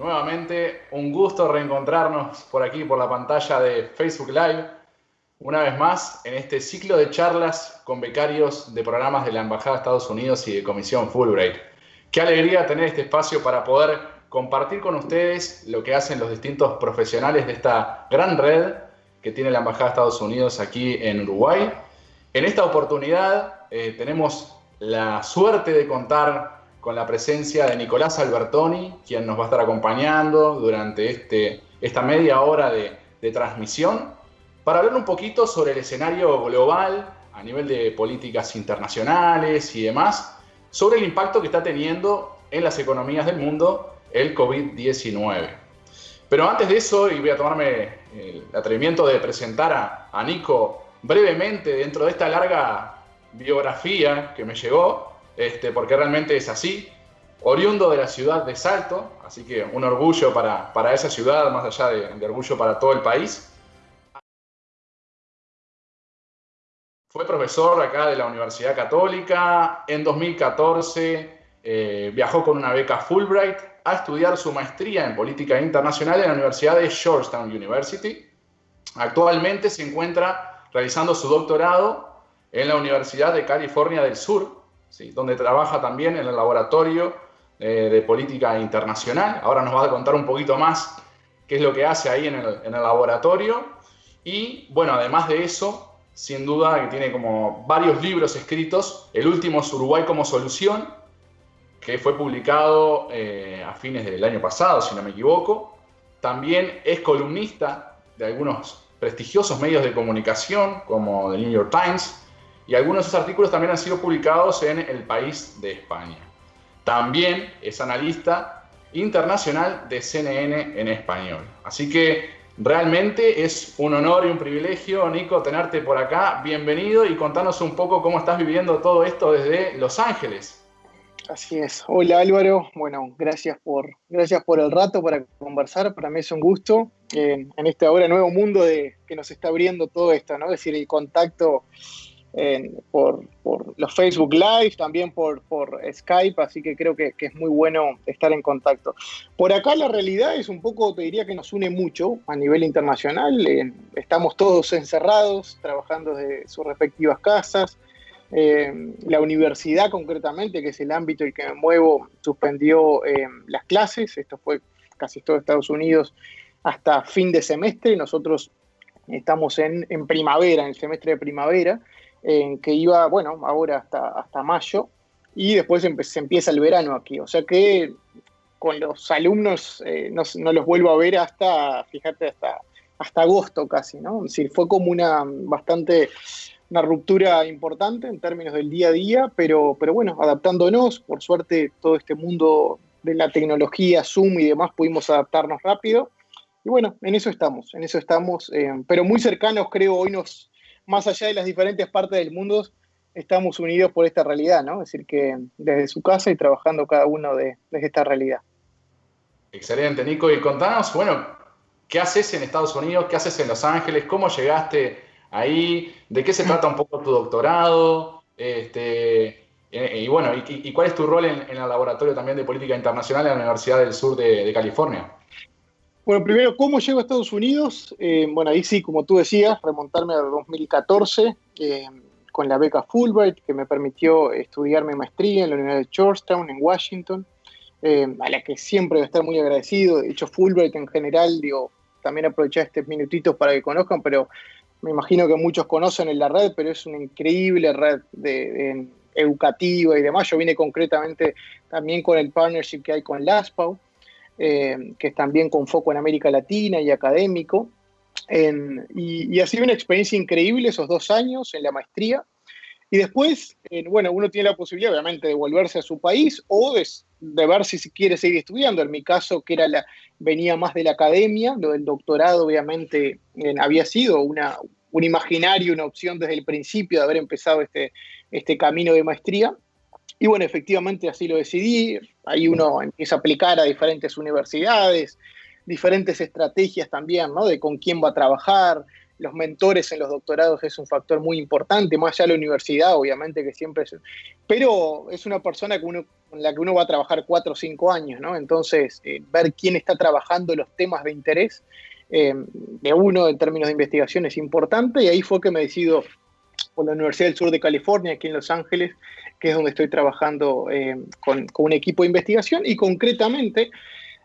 nuevamente un gusto reencontrarnos por aquí, por la pantalla de Facebook Live, una vez más en este ciclo de charlas con becarios de programas de la Embajada de Estados Unidos y de Comisión Fulbright. Qué alegría tener este espacio para poder compartir con ustedes lo que hacen los distintos profesionales de esta gran red que tiene la Embajada de Estados Unidos aquí en Uruguay. En esta oportunidad eh, tenemos la suerte de contar con la presencia de Nicolás Albertoni, quien nos va a estar acompañando durante este, esta media hora de, de transmisión, para hablar un poquito sobre el escenario global a nivel de políticas internacionales y demás, sobre el impacto que está teniendo en las economías del mundo el COVID-19. Pero antes de eso, y voy a tomarme el atrevimiento de presentar a, a Nico brevemente dentro de esta larga biografía que me llegó, este, porque realmente es así, oriundo de la ciudad de Salto, así que un orgullo para, para esa ciudad, más allá de, de, orgullo para todo el país. Fue profesor acá de la Universidad Católica, en 2014 eh, viajó con una beca Fulbright a estudiar su maestría en política internacional en la Universidad de Georgetown University. Actualmente se encuentra realizando su doctorado en la Universidad de California del Sur, ¿sí? donde trabaja también en el laboratorio eh, de política internacional. Ahora nos va a contar un poquito más qué es lo que hace ahí en el, en el laboratorio. Y bueno, además de eso, sin duda que tiene como varios libros escritos. El último es Uruguay como solución, que fue publicado eh, a fines del año pasado, si no me equivoco. También es columnista de algunos prestigiosos medios de comunicación, como el New York Times, y algunos de sus artículos también han sido publicados en El País de España. También es analista internacional de CNN en español. Así que realmente es un honor y un privilegio, Nico, tenerte por acá. Bienvenido y contanos un poco cómo estás viviendo todo esto desde Los Ángeles. Así es. Hola Álvaro. Bueno, gracias por, gracias por el rato para conversar. Para mí es un gusto eh, en este ahora nuevo mundo de, que nos está abriendo todo esto, ¿no? Es decir, el contacto por, los Facebook Live, también por, Skype, así que creo que, es muy bueno estar en contacto. Por acá la realidad es un poco, te diría que nos une mucho a nivel internacional. Estamos todos encerrados, trabajando desde sus respectivas casas. Eh, la universidad concretamente, que es el ámbito en el que me muevo, suspendió eh, las clases, esto fue casi todo Estados Unidos, hasta fin de semestre, nosotros estamos en, en primavera, en el semestre de primavera, en que iba, bueno, ahora hasta, hasta mayo, y después se empieza el verano aquí, o sea que con los alumnos eh, no, no, los vuelvo a ver hasta, fíjate, hasta, hasta agosto casi, ¿no? Es decir, fue como una bastante una ruptura importante en términos del día a día, pero, pero bueno, adaptándonos, por suerte todo este mundo de la tecnología, Zoom y demás, pudimos adaptarnos rápido. Y bueno, en eso estamos, en eso estamos, eh, pero muy cercanos creo hoy nos, más allá de las diferentes partes del mundo, estamos unidos por esta realidad, ¿no? Es decir, que desde su casa y trabajando cada uno de, desde esta realidad. Excelente, Nico. Y contanos, bueno, ¿qué haces en Estados Unidos? ¿Qué haces en Los Ángeles? ¿Cómo llegaste ahí, de qué se trata un poco tu doctorado, este, y, bueno, y, cuál es tu rol en, el laboratorio también de política internacional en la Universidad del Sur de California. Bueno, primero, ¿cómo llego a Estados Unidos? Eh, bueno, ahí sí, como tú decías, remontarme a 2014 eh, con la beca Fulbright, que me permitió estudiar mi maestría en la Universidad de Georgetown, en Washington, eh, a la que siempre voy a estar muy agradecido. De hecho, Fulbright en general, digo, también aprovechar estos minutitos para que conozcan, pero me imagino que muchos conocen en la red, pero es una increíble red educativa y demás. Yo vine concretamente también con el partnership que hay con LASPAU, eh, que es también con foco en América Latina y académico. Y, y, ha sido una experiencia increíble esos dos años en la maestría. Y después, eh, bueno, uno tiene la posibilidad, obviamente, de volverse a su país o de, ver si quiere seguir estudiando. En mi caso, que era la, venía más de la academia, lo del doctorado, obviamente, había sido una, un imaginario, una opción desde el principio de haber empezado este, este camino de maestría. Y bueno, efectivamente así lo decidí. Ahí uno empieza a aplicar a diferentes universidades, diferentes estrategias también, ¿no? De con quién va a trabajar, los mentores en los doctorados es un factor muy importante, más allá de la universidad, obviamente, que siempre es... Pero es una persona con la que uno va a trabajar cuatro o cinco años, ¿no? Entonces, eh, ver quién está trabajando los temas de interés eh, de uno en términos de investigación es importante y ahí fue que me decido por la Universidad del Sur de California, aquí en Los Ángeles, que es donde estoy trabajando eh, con, un equipo de investigación y concretamente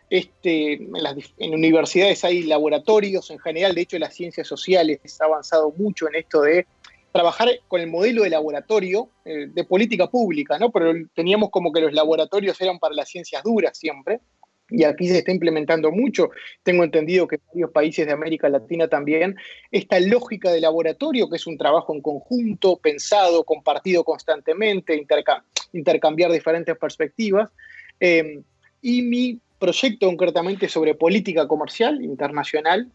este, en, las, universidades hay laboratorios en general, de hecho las ciencias sociales ha avanzado mucho en esto de trabajar con el modelo de laboratorio eh, de política pública, ¿no? Pero teníamos como que los laboratorios eran para las ciencias duras siempre, y aquí se está implementando mucho. Tengo entendido que en varios países de América Latina también, esta lógica de laboratorio, que es un trabajo en conjunto, pensado, compartido constantemente, intercambiar diferentes perspectivas. Eh, y mi proyecto concretamente sobre política comercial internacional.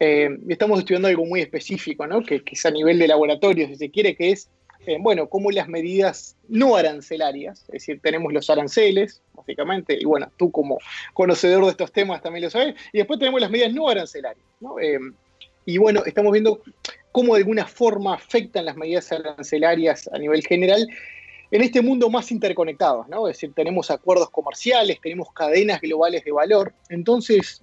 Eh, estamos estudiando algo muy específico, ¿no? que, es a nivel de laboratorio, si se quiere, que es, eh, bueno, cómo las medidas no arancelarias, es decir, tenemos los aranceles, básicamente, y bueno, tú como conocedor de estos temas también lo sabes, y después tenemos las medidas no arancelarias. Eh, y bueno, estamos viendo cómo de alguna forma afectan las medidas arancelarias a nivel general en este mundo más interconectado, ¿no? Es decir, tenemos acuerdos comerciales, tenemos cadenas globales de valor, entonces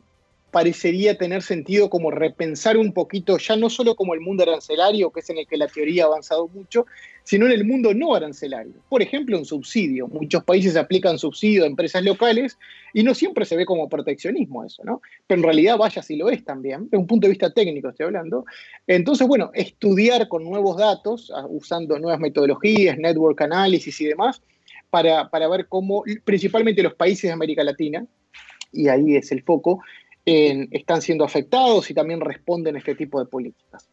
parecería tener sentido como repensar un poquito, ya no solo como el mundo arancelario, que es en el que la teoría ha avanzado mucho, sino en el mundo no arancelario. Por ejemplo, un subsidio. Muchos países aplican subsidio a empresas locales y no siempre se ve como proteccionismo eso, ¿no? Pero en realidad vaya si lo es también, de un punto de vista técnico estoy hablando. Entonces, bueno, estudiar con nuevos datos, ah, usando nuevas metodologías, network analysis y demás, para, para ver cómo, principalmente los países de América Latina, y ahí es el foco, están siendo afectados y también responden a este tipo de políticas.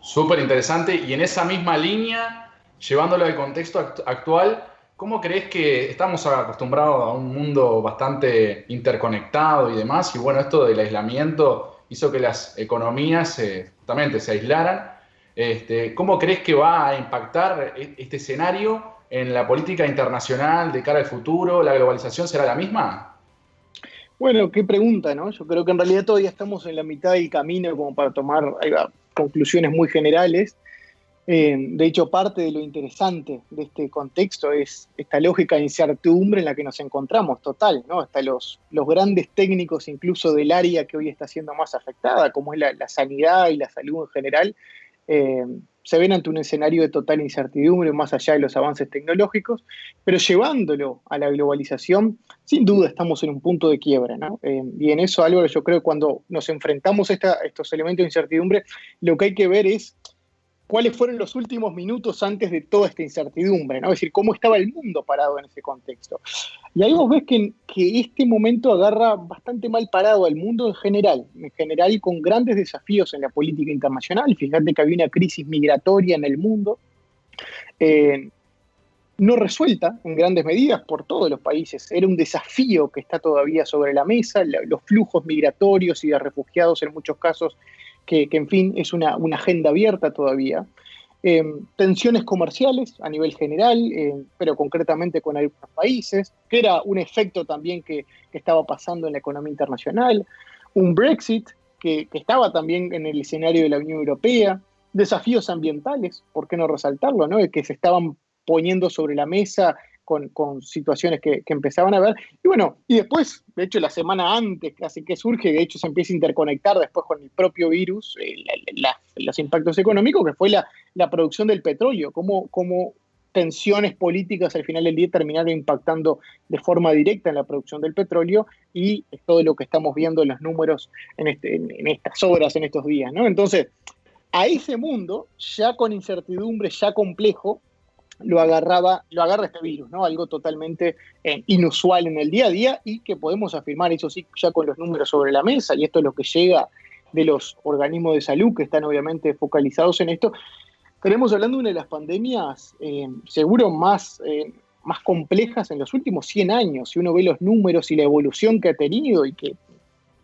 Súper interesante. Y en esa misma línea, llevándolo al contexto actual, ¿cómo crees que estamos acostumbrados a un mundo bastante interconectado y demás? Y bueno, esto del aislamiento hizo que las economías eh, justamente se aislaran. Este, ¿Cómo crees que va a impactar e-, este escenario en la política internacional de cara al futuro? ¿La globalización será la misma? Bueno, qué pregunta, ¿no? Yo creo que en realidad todavía estamos en la mitad del camino como para tomar conclusiones muy generales. Eh, de hecho, parte de lo interesante de este contexto es esta lógica de incertidumbre en la que nos encontramos, total, ¿no? Hasta los, los grandes técnicos, incluso del área que hoy está siendo más afectada, como es la, sanidad y la salud en general, eh, se ven ante un escenario de total incertidumbre más allá de los avances tecnológicos, pero llevándolo a la globalización, sin duda estamos en un punto de quiebra. Eh, y en eso, Álvaro, yo creo que cuando nos enfrentamos a estos elementos de incertidumbre, lo que hay que ver es cuáles fueron los últimos minutos antes de toda esta incertidumbre, ¿no? Es decir, cómo estaba el mundo parado en ese contexto. Y ahí vos ves que, este momento agarra bastante mal parado al mundo en general, en general con grandes desafíos en la política internacional. Fíjate que había una crisis migratoria en el mundo, eh, no resuelta en grandes medidas por todos los países. Era un desafío que está todavía sobre la mesa, los flujos migratorios y de refugiados en muchos casos que, en fin es una, agenda abierta todavía. Eh, tensiones comerciales a nivel general, eh, pero concretamente con algunos países, que era un efecto también que, estaba pasando en la economía internacional, un Brexit que, estaba también en el escenario de la Unión Europea, desafíos ambientales, ¿por qué no resaltarlo? No? que se estaban poniendo sobre la mesa con, situaciones que, empezaban a ver. Y bueno, y después, de hecho, la semana antes, casi que surge, de hecho se empieza a interconectar después con el propio virus, eh, los impactos económicos, que fue la, producción del petróleo, cómo, cómo tensiones políticas al final del día terminaron impactando de forma directa en la producción del petróleo y todo lo que estamos viendo en los números en, este, en, estas horas, en estos días, ¿no? Entonces, a ese mundo, ya con incertidumbre, ya complejo, lo agarraba, lo agarra este virus, ¿no? Algo totalmente eh, inusual en el día a día y que podemos afirmar, eso sí, ya con los números sobre la mesa, y esto es lo que llega de los organismos de salud que están obviamente focalizados en esto. Estaremos hablando de una de las pandemias eh, seguro más, eh, más complejas en los últimos 100 años. Si uno ve los números y la evolución que ha tenido y que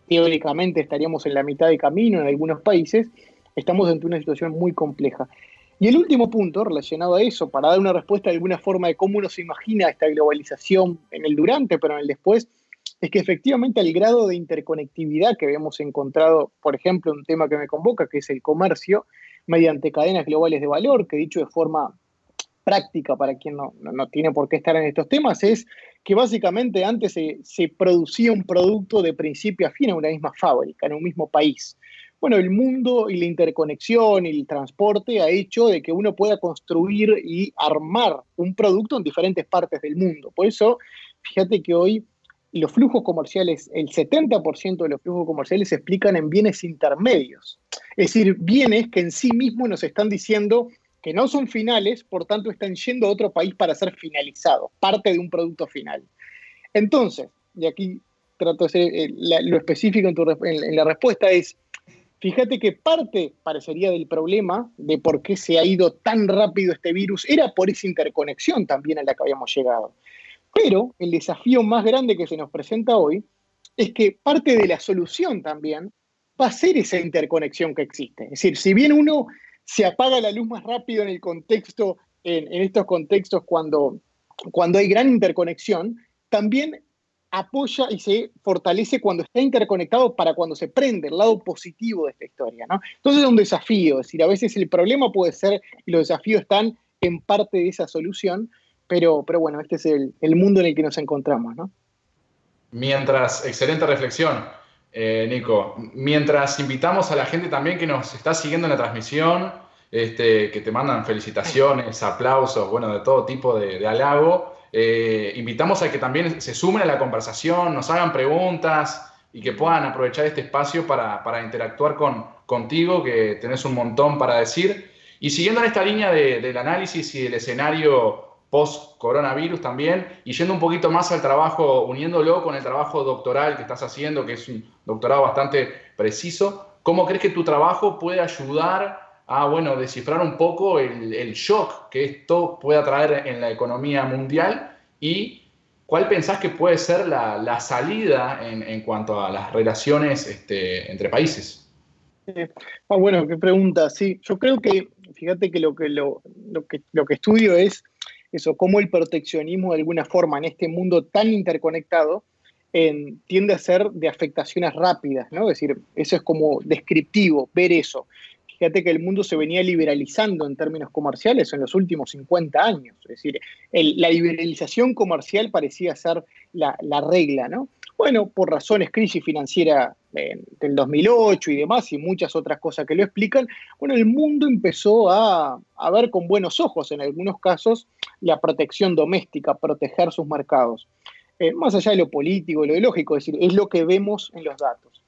teóricamente estaríamos en la mitad de camino en algunos países, estamos ante una situación muy compleja. Y el último punto relacionado a eso, para dar una respuesta de alguna forma de cómo uno se imagina esta globalización en el durante, pero en el después, es que efectivamente el grado de interconectividad que habíamos encontrado, por ejemplo, un tema que me convoca, que es el comercio, mediante cadenas globales de valor, que dicho de forma práctica para quien no, tiene por qué estar en estos temas, es que básicamente antes se, se, producía un producto de principio a fin en una misma fábrica, en un mismo país. Bueno, el mundo y la interconexión y el transporte ha hecho de que uno pueda construir y armar un producto en diferentes partes del mundo. Por eso, fíjate que hoy los flujos comerciales, el 70% de los flujos comerciales se explican en bienes intermedios. Es decir, bienes que en sí mismos nos están diciendo que no son finales, por tanto están yendo a otro país para ser finalizados, parte de un producto final. Entonces, y aquí trato de ser eh, lo específico en, la respuesta, es, fíjate que parte, parecería, del problema de por qué se ha ido tan rápido este virus era por esa interconexión también a la que habíamos llegado. Pero el desafío más grande que se nos presenta hoy es que parte de la solución también va a ser esa interconexión que existe. Es decir, si bien uno se apaga la luz más rápido en el contexto, en, estos contextos cuando, cuando hay gran interconexión, también apoya y se fortalece cuando está interconectado para cuando se prende el lado positivo de esta historia. ¿no? Entonces es un desafío, es decir, a veces el problema puede ser y los desafíos están en parte de esa solución, pero, pero bueno, este es el, mundo en el que nos encontramos. ¿no? Mientras, excelente reflexión. Eh, Nico. Mientras invitamos a la gente también que nos está siguiendo en la transmisión, este, que te mandan felicitaciones, aplausos, bueno, de todo tipo de, halago, eh, invitamos a que también se sumen a la conversación, nos hagan preguntas y que puedan aprovechar este espacio para, interactuar con, contigo, que tenés un montón para decir. Y siguiendo en esta línea del análisis y del escenario post-coronavirus también, y yendo un poquito más al trabajo, uniéndolo con el trabajo doctoral que estás haciendo, que es un doctorado bastante preciso, ¿cómo crees que tu trabajo puede ayudar a, bueno, descifrar un poco el, shock que esto pueda traer en la economía mundial y cuál pensás que puede ser la, salida en, cuanto a las relaciones este, entre países? Ah, bueno, qué pregunta. Sí, yo creo que, fíjate que lo que, lo, que, lo que estudio es eso, cómo el proteccionismo de alguna forma en este mundo tan interconectado tiende a ser de afectaciones rápidas, ¿no? Es decir, eso es como descriptivo, ver eso. Fíjate que el mundo se venía liberalizando en términos comerciales en los últimos 50 años. Es decir, la liberalización comercial parecía ser la, la regla, ¿no? Bueno, por razones crisis financiera del 2008 y demás, y muchas otras cosas que lo explican, bueno, el mundo empezó a, ver con buenos ojos, en algunos casos, la protección doméstica, proteger sus mercados. Eh, más allá de lo político, lo ideológico, es decir, es lo que vemos en los datos.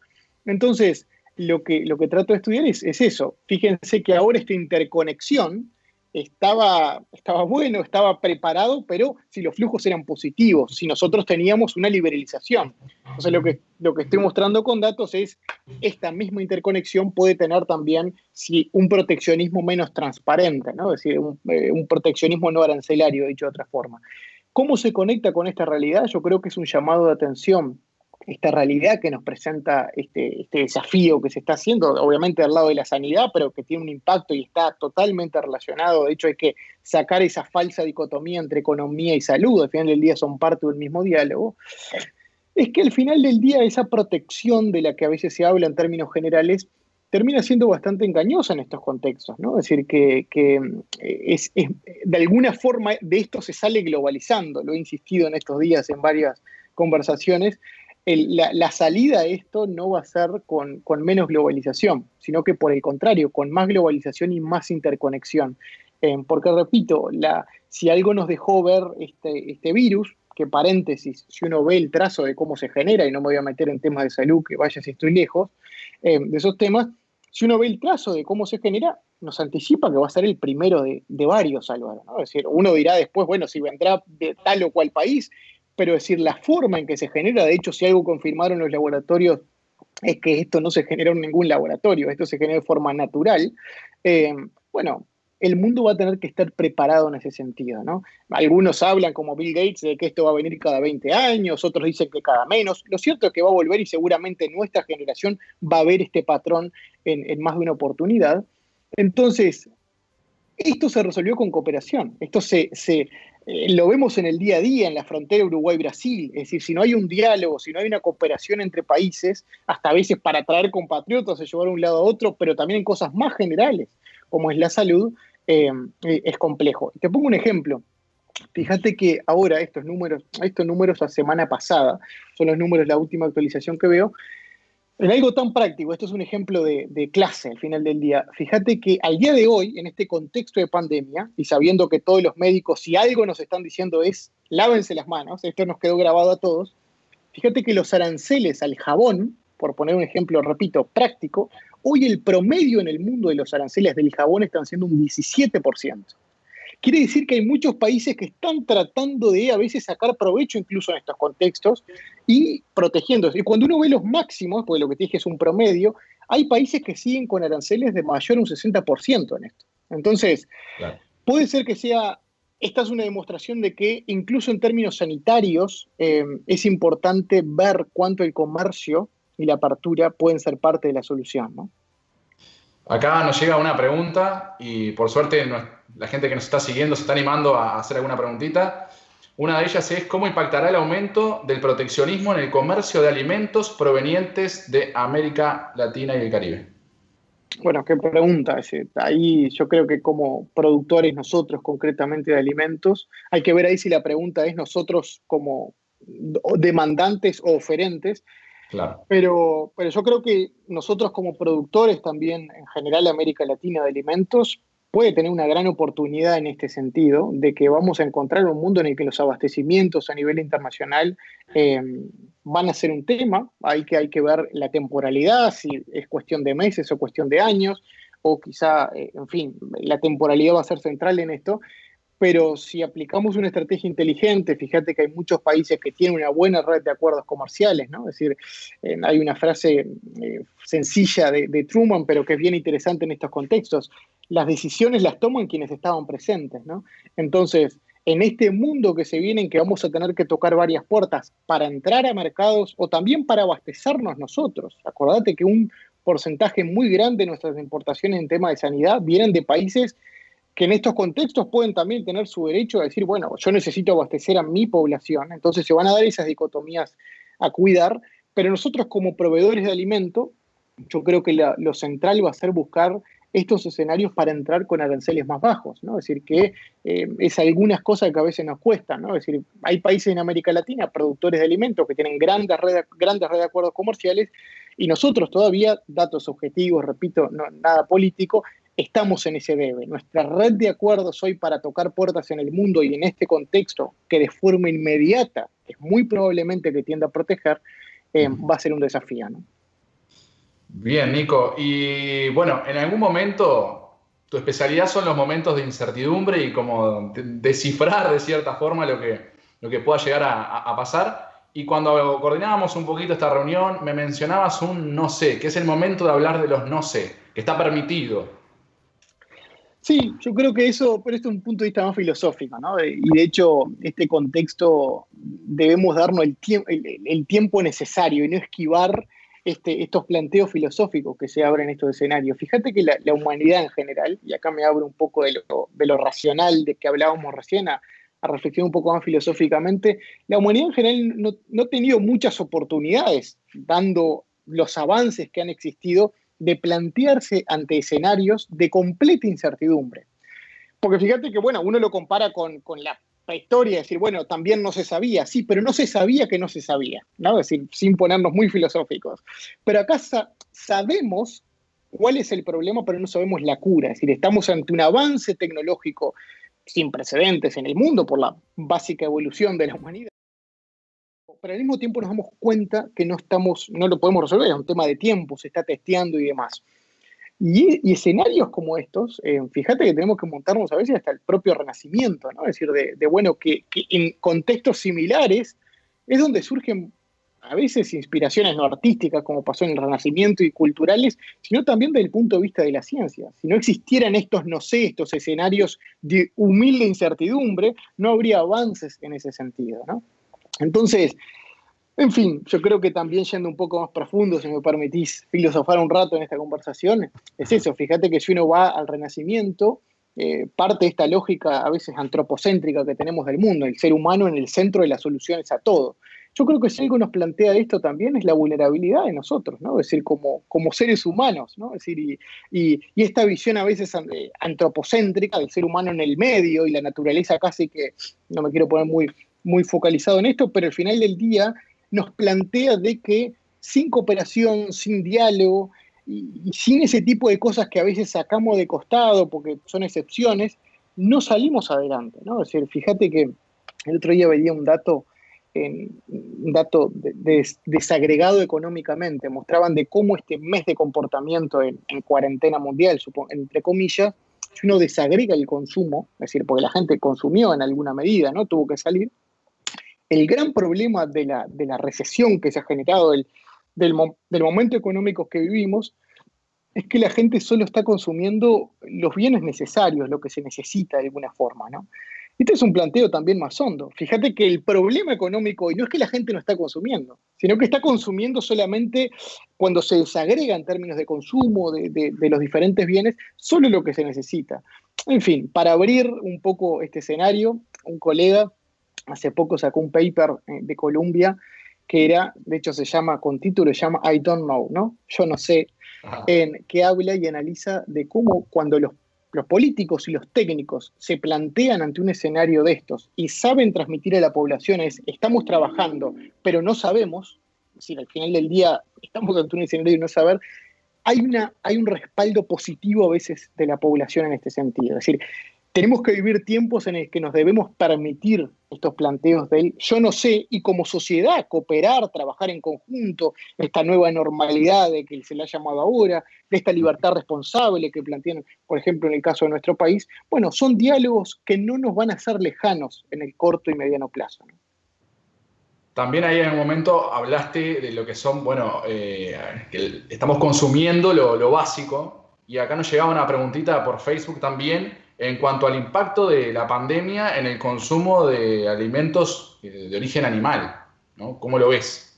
Entonces, lo que, lo que trato de estudiar es, es eso. Fíjense que ahora esta interconexión estaba, estaba bueno, estaba preparado, pero si los flujos eran positivos, si nosotros teníamos una liberalización. Entonces lo que, lo que estoy mostrando con datos es esta misma interconexión puede tener también si un proteccionismo menos transparente, ¿no? es decir, un, eh, un proteccionismo no arancelario, dicho de otra forma. ¿Cómo se conecta con esta realidad? Yo creo que es un llamado de atención esta realidad que nos presenta este, este, desafío que se está haciendo, obviamente al lado de la sanidad, pero que tiene un impacto y está totalmente relacionado. De hecho, hay que sacar esa falsa dicotomía entre economía y salud. Al final del día son parte del mismo diálogo. Es que al final del día esa protección de la que a veces se habla en términos generales termina siendo bastante engañosa en estos contextos, ¿no? Es decir, que, es, de alguna forma de esto se sale globalizando, lo he insistido en estos días en varias conversaciones, la, salida a esto no va a ser con, menos globalización, sino que por el contrario, con más globalización y más interconexión. Eh, porque, repito, la, si algo nos dejó ver este, este virus, que paréntesis, si uno ve el trazo de cómo se genera, y no me voy a meter en temas de salud, que vaya si estoy lejos eh, de esos temas, si uno ve el trazo de cómo se genera, nos anticipa que va a ser el primero de, varios, Álvaro. Es decir, uno dirá después, bueno, si vendrá de tal o cual país, pero decir, la forma en que se genera, de hecho, si algo confirmaron los laboratorios es que esto no se generó en ningún laboratorio, esto se genera de forma natural, eh, bueno, el mundo va a tener que estar preparado en ese sentido, ¿no? Algunos hablan, como Bill Gates, de que esto va a venir cada 20 años, otros dicen que cada menos. Lo cierto es que va a volver y seguramente nuestra generación va a ver este patrón en, más de una oportunidad. Entonces, esto se resolvió con cooperación. Esto se, eh, lo vemos en el día a día, en la frontera Uruguay-Brasil. Es decir, si no hay un diálogo, si no hay una cooperación entre países, hasta a veces para atraer compatriotas, se llevar de un lado a otro, pero también en cosas más generales, como es la salud, eh, es complejo. Te pongo un ejemplo. Fíjate que ahora estos números, estos números la semana pasada, son los números, la última actualización que veo, en algo tan práctico, esto es un ejemplo de, clase al final del día. Fíjate que al día de hoy, en este contexto de pandemia, y sabiendo que todos los médicos, si algo nos están diciendo es lávense las manos, esto nos quedó grabado a todos, fíjate que los aranceles al jabón, por poner un ejemplo, repito, práctico, hoy el promedio en el mundo de los aranceles del jabón están siendo un 17%. Quiere decir que hay muchos países que están tratando de a veces sacar provecho incluso en estos contextos y protegiéndose. Y cuando uno ve los máximos, porque lo que te dije es un promedio, hay países que siguen con aranceles de mayor un 60% en esto. Entonces, puede ser que sea, esta es una demostración de que incluso en términos sanitarios eh, es importante ver cuánto el comercio y la apertura pueden ser parte de la solución. ¿no? Acá nos llega una pregunta y por suerte la gente que nos está siguiendo se está animando a hacer alguna preguntita. Una de ellas es cómo impactará el aumento del proteccionismo en el comercio de alimentos provenientes de América Latina y el Caribe. Bueno, qué pregunta. Ahí yo creo que como productores nosotros concretamente de alimentos, hay que ver ahí si la pregunta es nosotros como demandantes o oferentes, pero, pero yo creo que nosotros como productores también, en general América Latina de alimentos, puede tener una gran oportunidad en este sentido, de que vamos a encontrar un mundo en el que los abastecimientos a nivel internacional eh, van a ser un tema, hay que, hay que ver la temporalidad, si es cuestión de meses o cuestión de años, o quizá, eh, en fin, la temporalidad va a ser central en esto, pero si aplicamos una estrategia inteligente, fíjate que hay muchos países que tienen una buena red de acuerdos comerciales, ¿no? Es decir, hay una frase eh, sencilla de, Truman, pero que es bien interesante en estos contextos. Las decisiones las toman quienes estaban presentes, ¿no? Entonces, en este mundo que se viene, en que vamos a tener que tocar varias puertas para entrar a mercados o también para abastecernos nosotros. Acordate que un porcentaje muy grande de nuestras importaciones en tema de sanidad vienen de países que en estos contextos pueden también tener su derecho a decir, bueno, yo necesito abastecer a mi población, entonces se van a dar esas dicotomías a cuidar, pero nosotros como proveedores de alimento, yo creo que lo central va a ser buscar estos escenarios para entrar con aranceles más bajos, ¿no? Es decir, que eh, es algunas cosas que a veces nos cuestan, ¿no? Es decir, hay países en América Latina, productores de alimentos, que tienen grandes redes, grandes redes de acuerdos comerciales, y nosotros todavía, datos objetivos, repito, no, nada político, estamos en ese debe. Nuestra red de acuerdos hoy para tocar puertas en el mundo y en este contexto que de forma inmediata es muy probablemente que tienda a proteger, eh, va a ser un desafío. ¿no? Bien, Nico. Y bueno, en algún momento tu especialidad son los momentos de incertidumbre y como descifrar de cierta forma lo que, lo que pueda llegar a, pasar. Y cuando coordinábamos un poquito esta reunión, me mencionabas un no sé, que es el momento de hablar de los no sé, que está permitido. Sí, yo creo que eso, pero esto es un punto de vista más filosófico, ¿no? Y de hecho, este contexto debemos darnos el, el, tiempo necesario y no esquivar este, estos planteos filosóficos que se abren en estos escenarios. Fíjate que la, humanidad en general, y acá me abro un poco de lo, racional de que hablábamos recién a, a, reflexionar un poco más filosóficamente, la humanidad en general no, no ha tenido muchas oportunidades, dando los avances que han existido de plantearse ante escenarios de completa incertidumbre. Porque fíjate que, bueno, uno lo compara con, la historia, decir, bueno, también no se sabía, sí, pero no se sabía que no se sabía, ¿no? Es decir, sin ponernos muy filosóficos. Pero acá sabemos cuál es el problema, pero no sabemos la cura. Es decir, estamos ante un avance tecnológico sin precedentes en el mundo por la básica evolución de la humanidad pero al mismo tiempo nos damos cuenta que no estamos, no lo podemos resolver, es un tema de tiempo, se está testeando y demás. Y, escenarios como estos, eh, fíjate que tenemos que montarnos a veces hasta el propio renacimiento, ¿no? Es decir, de, bueno, que, en contextos similares es donde surgen a veces inspiraciones no artísticas, como pasó en el Renacimiento, y culturales, sino también desde el punto de vista de la ciencia. Si no existieran estos no sé, estos escenarios de humilde incertidumbre, no habría avances en ese sentido, ¿no? Entonces, en fin, yo creo que también yendo un poco más profundo, si me permitís filosofar un rato en esta conversación, es eso, fíjate que si uno va al Renacimiento, eh, parte de esta lógica a veces antropocéntrica que tenemos del mundo, el ser humano en el centro de las soluciones a todo. Yo creo que si algo nos plantea esto también es la vulnerabilidad de nosotros, ¿no? Es decir, como, como seres humanos, ¿no? Es decir, y, esta visión a veces eh, antropocéntrica del ser humano en el medio y la naturaleza casi que, no me quiero poner muy, muy focalizado en esto, pero al final del día nos plantea de que sin cooperación, sin diálogo y, sin ese tipo de cosas que a veces sacamos de costado porque son excepciones, no salimos adelante, ¿no? Es decir, fíjate que el otro día veía un dato un dato desagregado económicamente, mostraban de cómo este mes de comportamiento en, cuarentena mundial, entre comillas, si uno desagrega el consumo, es decir, porque la gente consumió en alguna medida, ¿no? Tuvo que salir. El gran problema de la, recesión que se ha generado del, momento económico que vivimos es que la gente solo está consumiendo los bienes necesarios, lo que se necesita de alguna forma, ¿no? Este es un planteo también más hondo. Fíjate que el problema económico hoy no es que la gente no está consumiendo, sino que está consumiendo solamente cuando se desagrega en términos de consumo de, los diferentes bienes, solo lo que se necesita. En fin, para abrir un poco este escenario, un colega hace poco sacó un paper eh, de Columbia que era, de hecho se llama, con título se llama I don't know, ¿no? Yo no sé, en que habla y analiza de cómo cuando los los políticos y los técnicos se plantean ante un escenario de estos y saben transmitir a la población es, estamos trabajando, pero no sabemos, es decir, al final del día estamos ante un escenario de no saber, hay, una, hay un respaldo positivo a veces de la población en este sentido. Es decir, tenemos que vivir tiempos en los que nos debemos permitir estos planteos del yo no sé y como sociedad cooperar, trabajar en conjunto, esta nueva normalidad de que se le ha llamado ahora, de esta libertad responsable que plantean, por ejemplo, en el caso de nuestro país, bueno, son diálogos que no nos van a ser lejanos en el corto y mediano plazo. También ahí en un momento hablaste de lo que son, bueno, eh, que estamos consumiendo lo básico y acá nos llegaba una preguntita por Facebook también en cuanto al impacto de la pandemia en el consumo de alimentos de origen animal, ¿no? ¿Cómo lo ves?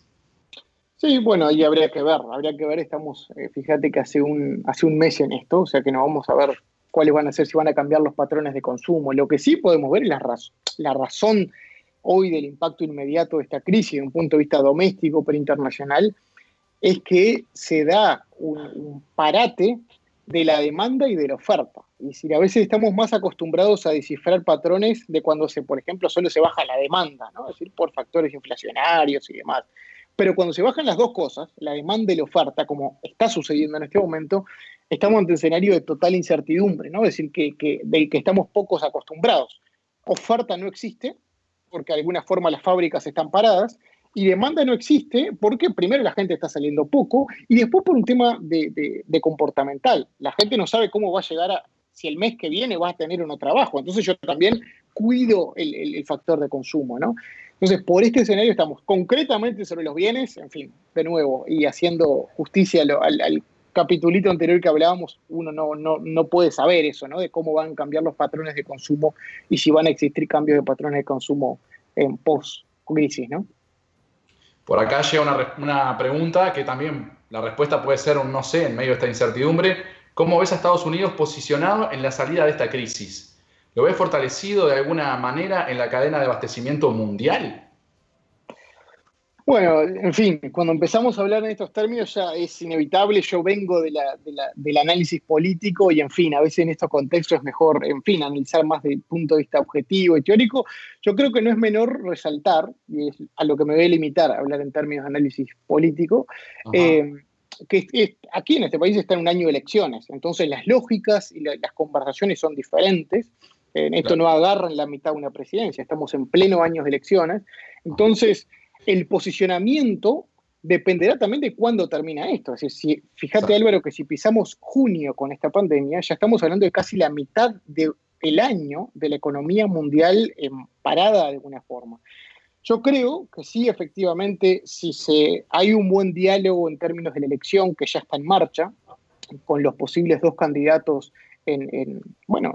Sí, bueno, ahí habría que ver, habría que ver, estamos, eh, fíjate que hace un, mes en esto, o sea que no vamos a ver cuáles van a ser, si van a cambiar los patrones de consumo. Lo que sí podemos ver es la, la razón hoy del impacto inmediato de esta crisis, de un punto de vista doméstico, pero internacional, es que se da un parate de la demanda y de la oferta. Y si a veces estamos más acostumbrados a descifrar patrones de cuando se, por ejemplo, solo se baja la demanda, ¿no? Es decir, por factores inflacionarios y demás. Pero cuando se bajan las dos cosas, la demanda y la oferta, como está sucediendo en este momento, estamos ante un escenario de total incertidumbre, ¿no? Es decir, que, del que estamos pocos acostumbrados. Oferta no existe, porque de alguna forma las fábricas están paradas, y demanda no existe porque primero la gente está saliendo poco y después por un tema de, comportamental. La gente no sabe cómo va a llegar a, si el mes que viene va a tener o no trabajo. Entonces yo también cuido el, factor de consumo, ¿no? Entonces, por este escenario estamos concretamente sobre los bienes, en fin, de nuevo, y haciendo justicia al, al capitulito anterior que hablábamos, uno no, no, no, puede saber eso, ¿no? De cómo van a cambiar los patrones de consumo y si van a existir cambios de patrones de consumo en post-crisis, ¿no? Por acá llega una, una, pregunta que también la respuesta puede ser un no sé en medio de esta incertidumbre. ¿Cómo ves a Estados Unidos posicionado en la salida de esta crisis? ¿Lo ves fortalecido de alguna manera en la cadena de abastecimiento mundial? Bueno, en fin, cuando empezamos a hablar en estos términos ya es inevitable, yo vengo de la, del análisis político y en fin, a veces en estos contextos es mejor, en fin, analizar más desde el punto de vista objetivo y teórico. Yo creo que no es menor resaltar, y es a lo que me voy a limitar a hablar en términos de análisis político, eh, que aquí en este país está en un año de elecciones, entonces las lógicas y las conversaciones son diferentes. En esto no agarra en la mitad de una presidencia, estamos en pleno año de elecciones. Entonces, el posicionamiento dependerá también de cuándo termina esto. Es decir, si, fíjate Álvaro que si pisamos junio con esta pandemia, ya estamos hablando de casi la mitad del año de la economía mundial parada de alguna forma. Yo creo que sí, efectivamente, si se, hay un buen diálogo en términos de la elección que ya está en marcha, con los posibles dos candidatos en, bueno,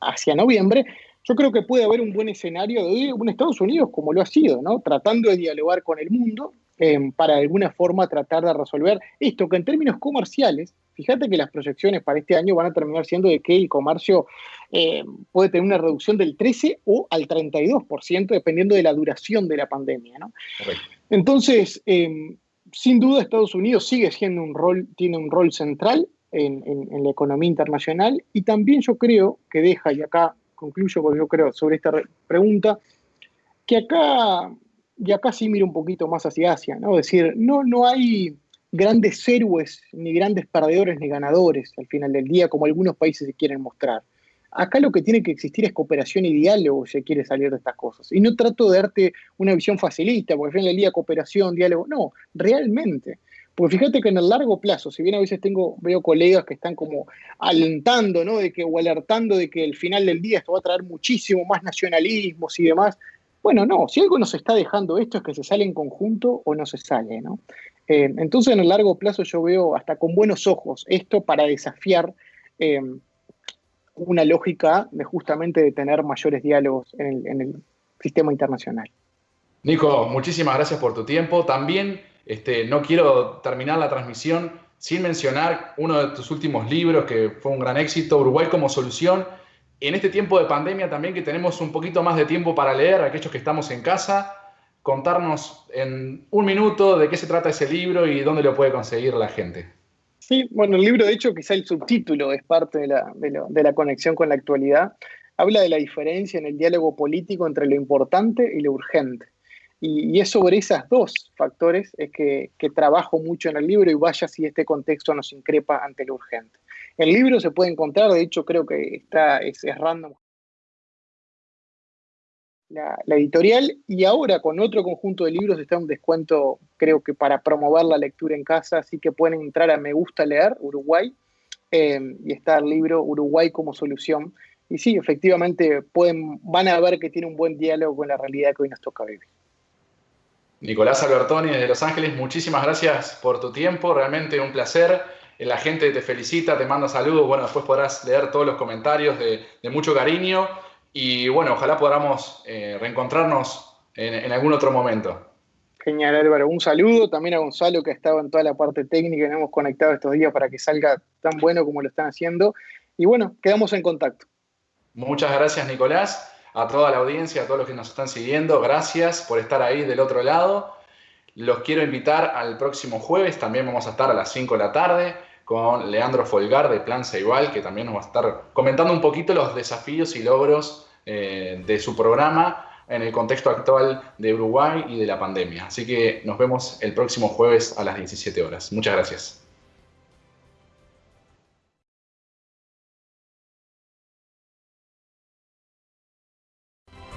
hacia noviembre, yo creo que puede haber un buen escenario de un Estados Unidos como lo ha sido, ¿no? Tratando de dialogar con el mundo, em, para de alguna forma tratar de resolver esto que en términos comerciales, fíjate que las proyecciones para este año van a terminar siendo de que el comercio em, puede tener una reducción del 13 o al 32%, dependiendo de la duración de la pandemia. ¿no? Entonces, em, sin duda Estados Unidos sigue siendo un rol, tiene un rol central en, en, la economía internacional y también yo creo que deja, y acá concluyo porque yo creo sobre esta pregunta, que acá, y acá sí miro un poquito más hacia Asia, ¿no? Es decir, no, no hay grandes héroes, ni grandes perdedores, ni ganadores al final del día, como algunos países se quieren mostrar. Acá lo que tiene que existir es cooperación y diálogo si quiere salir de estas cosas. Y no trato de darte una visión facilista, porque al final del cooperación, diálogo, no, realmente. Porque fíjate que en el largo plazo, si bien a veces tengo, veo colegas que están como alentando, ¿no? De que, o alertando de que el final del día esto va a traer muchísimo más nacionalismos y demás, bueno, no, si algo nos está dejando esto es que se sale en conjunto o no se sale, ¿no? Eh, entonces, en el largo plazo yo veo hasta con buenos ojos esto para desafiar eh, una lógica de justamente de tener mayores diálogos en el, sistema internacional. Nico, muchísimas gracias por tu tiempo. También este, no quiero terminar la transmisión sin mencionar uno de tus últimos libros que fue un gran éxito, Uruguay como solución en este tiempo de pandemia también que tenemos un poquito más de tiempo para leer, aquellos que estamos en casa, contarnos en un minuto de qué se trata ese libro y dónde lo puede conseguir la gente. Sí, bueno, el libro de hecho quizá el subtítulo es parte de la, de la conexión con la actualidad. Habla de la diferencia en el diálogo político entre lo importante y lo urgente. Y, es sobre esos dos factores es que, trabajo mucho en el libro y vaya si este contexto nos increpa ante lo urgente. El libro se puede encontrar, de hecho creo que está, es, random la, editorial y ahora con otro conjunto de libros está un descuento creo que para promover la lectura en casa, así que pueden entrar a Me Gusta Leer Uruguay eh, y está el libro Uruguay como solución. Y sí, efectivamente pueden, van a ver que tiene un buen diálogo con la realidad que hoy nos toca vivir. Nicolás Albertoni desde Los Ángeles, muchísimas gracias por tu tiempo, realmente un placer la gente te felicita, te manda saludos, bueno, después podrás leer todos los comentarios de, mucho cariño y bueno, ojalá podamos eh, reencontrarnos en, algún otro momento. Genial, Álvaro. Un saludo también a Gonzalo, que ha estado en toda la parte técnica y nos hemos conectado estos días para que salga tan bueno como lo están haciendo. Y bueno, quedamos en contacto. Muchas gracias, Nicolás. A toda la audiencia, a todos los que nos están siguiendo, gracias por estar ahí del otro lado. Los quiero invitar al próximo jueves, también vamos a estar a las 5 de la tarde con Leandro Folgar de Plan Igual, que también nos va a estar comentando un poquito los desafíos y logros eh, de su programa en el contexto actual de Uruguay y de la pandemia. Así que nos vemos el próximo jueves a las 17 horas. Muchas gracias.